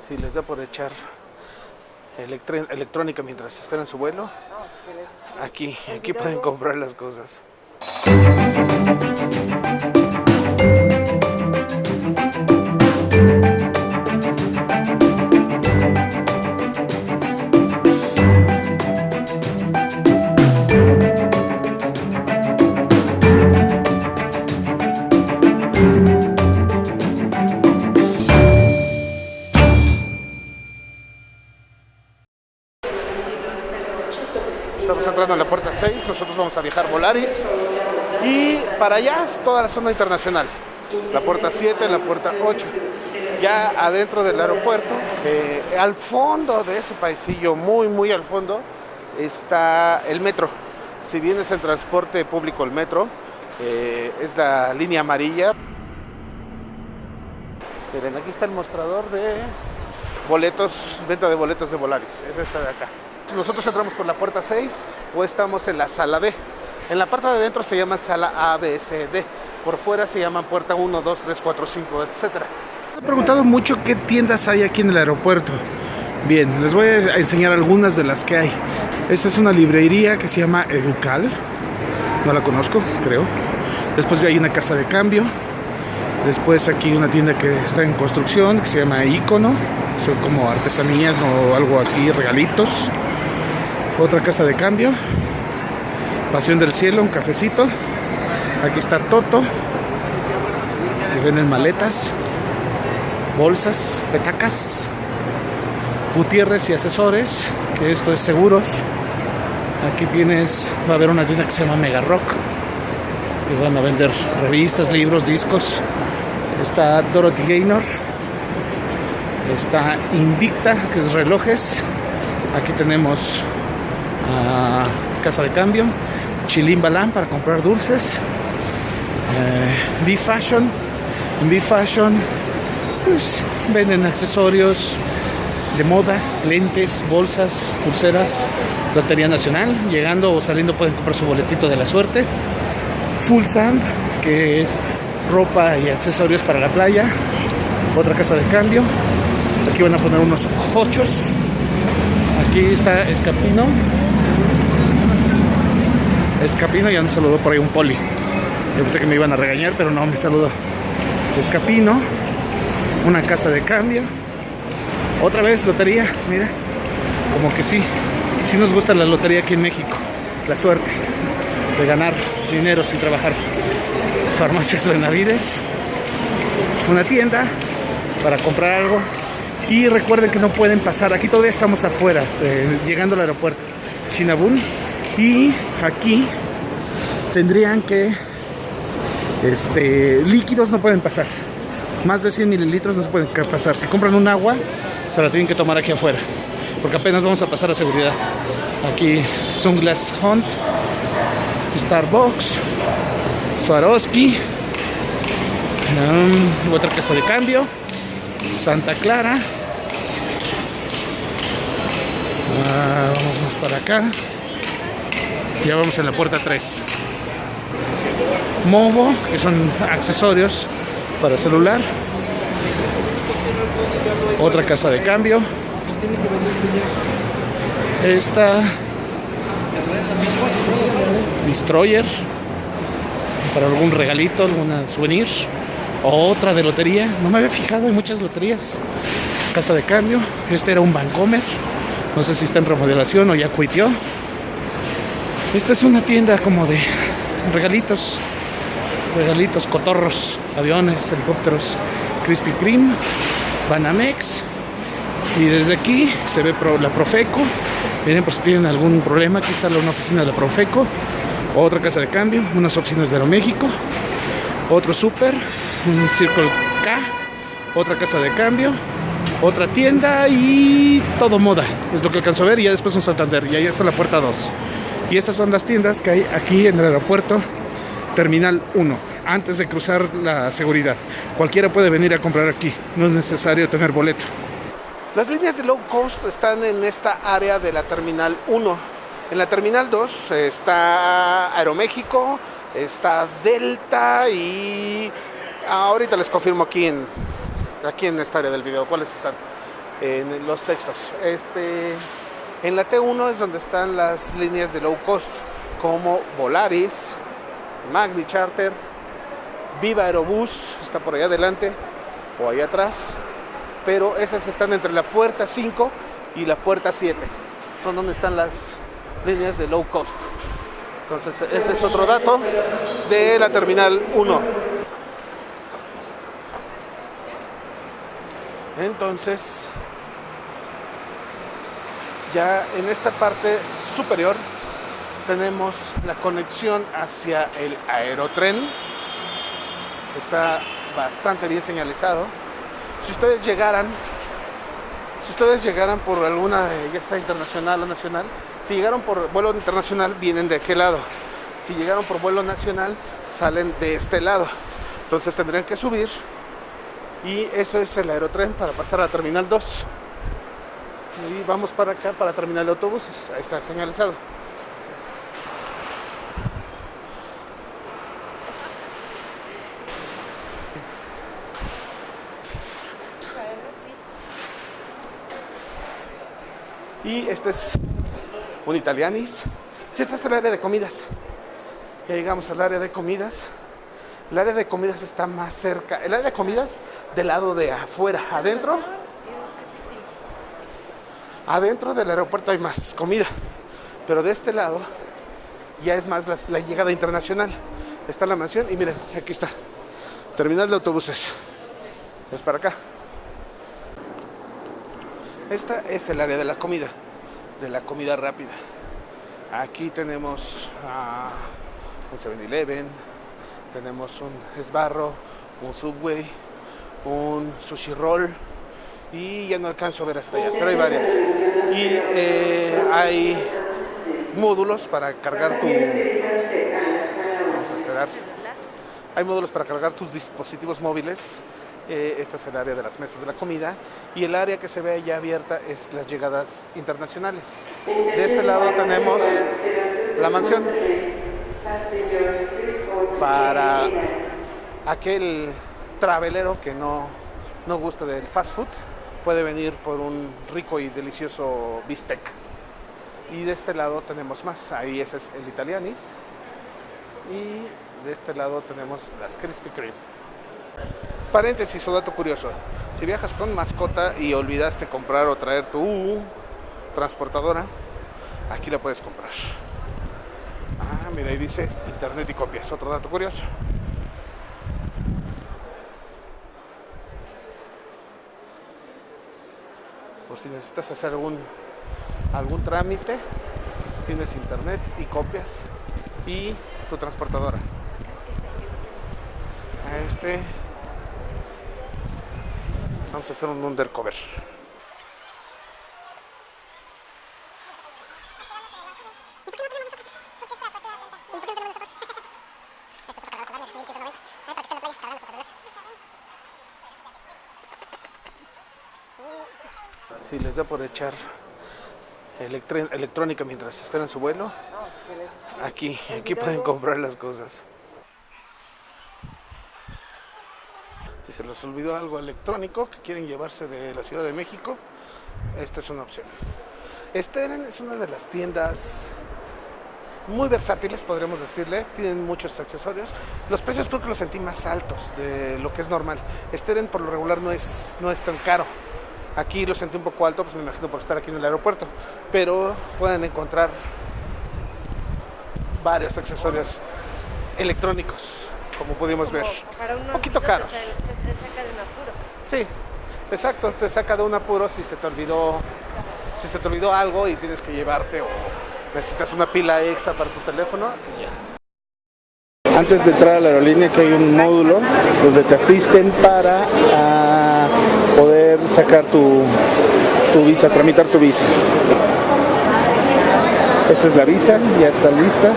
Si les da por echar electrónica mientras esperan su vuelo, aquí, aquí pueden comprar las cosas. Puerta 6, nosotros vamos a viajar Volaris y para allá es toda la zona internacional. La puerta 7, la puerta 8. Ya adentro del aeropuerto, eh, al fondo de ese paisillo, muy, muy al fondo, está el metro. Si bien es el transporte público, el metro, eh, es la línea amarilla. Miren, aquí está el mostrador de boletos, venta de boletos de Volaris. Es esta de acá. Nosotros entramos por la puerta 6 o estamos en la sala D. En la parte de adentro se llama sala A, B, C, D. Por fuera se llaman puerta 1, 2, 3, 4, 5, etc. Me he preguntado mucho qué tiendas hay aquí en el aeropuerto. Bien, les voy a enseñar algunas de las que hay. Esta es una librería que se llama Educal. No la conozco, creo. Después hay una casa de cambio. Después aquí una tienda que está en construcción que se llama Icono. Son como artesanías o algo así, regalitos. Otra casa de cambio. Pasión del Cielo, un cafecito. Aquí está Toto. Que venden maletas, bolsas, petacas. Gutiérrez y asesores, que esto es seguros. Aquí tienes, va a haber una tienda que se llama Mega Rock. Que van a vender revistas, libros, discos. Está Dorothy Gaynor. Está Invicta, que es relojes. Aquí tenemos Casa de Cambio. Chilín Balán para comprar dulces. Eh, B Fashion. En B Fashion pues, venden accesorios de moda, lentes, bolsas, pulseras. Lotería Nacional. Llegando o saliendo pueden comprar su boletito de la suerte. Full Sand, que es ropa y accesorios para la playa. Otra casa de cambio. Aquí van a poner unos hochos. Aquí está Escapino. Escapino ya me saludó por ahí un poli. Yo pensé que me iban a regañar, pero no, me saludó. Escapino. Una casa de cambio. Otra vez lotería, mira. Como que sí. Sí nos gusta la lotería aquí en México. La suerte de ganar dinero sin trabajar. Farmacias Benavides. Una tienda para comprar algo. Y recuerden que no pueden pasar. Aquí todavía estamos afuera, eh, llegando al aeropuerto. Shinabun. Y aquí tendrían que. Este, líquidos no pueden pasar. Más de 100 mililitros no se pueden pasar. Si compran un agua, se la tienen que tomar aquí afuera. Porque apenas vamos a pasar a seguridad. Aquí Sunglass Hunt, Starbucks, Swarovski, um, otra casa de cambio, Santa Clara. Ah, vamos más para acá. Ya vamos en la puerta 3. Movo, que son accesorios para celular. Otra casa de cambio. Esta Destroyer para algún regalito, alguna souvenir. Otra de lotería. No me había fijado en muchas loterías. Casa de cambio. Este era un Vancomer. No sé si está en remodelación o ya cuitió. Esta es una tienda como de regalitos. Regalitos, cotorros, aviones, helicópteros, Krispy Kreme, Banamex. Y desde aquí se ve la Profeco. Miren por si tienen algún problema. Aquí está una oficina de la Profeco. Otra casa de cambio. Unas oficinas de Aeroméxico. Otro súper. Un Circle K. Otra casa de cambio. Otra tienda y todo moda. Es lo que alcanzo a ver. Y ya después un Santander. Y ahí está la puerta 2. Y estas son las tiendas que hay aquí en el aeropuerto Terminal 1, antes de cruzar la seguridad. Cualquiera puede venir a comprar aquí, no es necesario tener boleto. Las líneas de low cost están en esta área de la Terminal 1. En la Terminal 2 está Aeroméxico, está Delta y ahorita les confirmo aquí en, aquí en esta área del video cuáles están. en los textos. Este, en la T1 es donde están las líneas de low cost, como Volaris, Magni Charter, Viva Aerobús, está por allá adelante o allá atrás, pero esas están entre la puerta 5 y la puerta 7. Son donde están las líneas de low cost. Entonces, ese es otro dato de la terminal 1. Entonces, ya en esta parte superior tenemos la conexión hacia el aerotren. Está bastante bien señalizado. Si ustedes llegaran, si ustedes llegaran por alguna, ya sea internacional o nacional, si llegaron por vuelo internacional, vienen de aquel lado. Si llegaron por vuelo nacional, salen de este lado. Entonces tendrían que subir. Y eso es el aerotren para pasar a Terminal 2. Y vamos para acá, para Terminal de Autobuses. Ahí está señalizado. Y este es un italianis. Si este es el área de comidas. Ya llegamos al área de comidas. El área de comidas está más cerca. El área de comidas del lado de afuera. Adentro. Adentro del aeropuerto hay más comida. Pero de este lado ya es más la, llegada internacional. Está la mansión y miren, aquí está. Terminal de autobuses. Es para acá. Esta es el área de la comida, de la comida rápida. Aquí tenemos uh, un 7-Eleven, tenemos un esbarro, un Subway, un sushi roll y ya no alcanzo a ver hasta allá, pero hay varias. Y eh, hay módulos para cargar tu... Vamos a esperar. Hay módulos para cargar tus dispositivos móviles eh, esta es el área de las mesas de la comida y el área que se ve ya abierta es las llegadas internacionales. De este lado tenemos la mansión para aquel travelero que no, no gusta del fast food puede venir por un rico y delicioso bistec. Y de este lado tenemos más, ahí ese es el Italianis. Y de este lado tenemos las Krispy Kreme. Paréntesis o dato curioso. Si viajas con mascota y olvidaste comprar o traer tu transportadora, aquí la puedes comprar. Ah, mira, ahí dice internet y copias. Otro dato curioso. Si necesitas hacer algún, algún trámite, tienes internet y copias y tu transportadora. Este Vamos a hacer un undercover. Si les da por echar electrónica mientras esperan su vuelo, aquí, aquí pueden comprar las cosas. Si se les olvidó algo electrónico que quieren llevarse de la Ciudad de México, esta es una opción. Steren es una de las tiendas muy versátiles, podríamos decirle. Tienen muchos accesorios. Los precios creo que los sentí más altos de lo que es normal. Steren por lo regular no es, no es tan caro. Aquí lo sentí un poco alto, pues me imagino por estar aquí en el aeropuerto. Pero pueden encontrar varios accesorios electrónicos como pudimos ver. un poquito caros. Te, saca de un apuro. Sí, exacto, te saca de un apuro si se te olvidó, si se te olvidó algo y tienes que llevarte o necesitas una pila extra para tu teléfono. Antes de entrar a la aerolínea que hay un módulo donde te asisten para ah, poder sacar tu, tu visa, tramitar tu visa. Esta es la visa, ya está lista.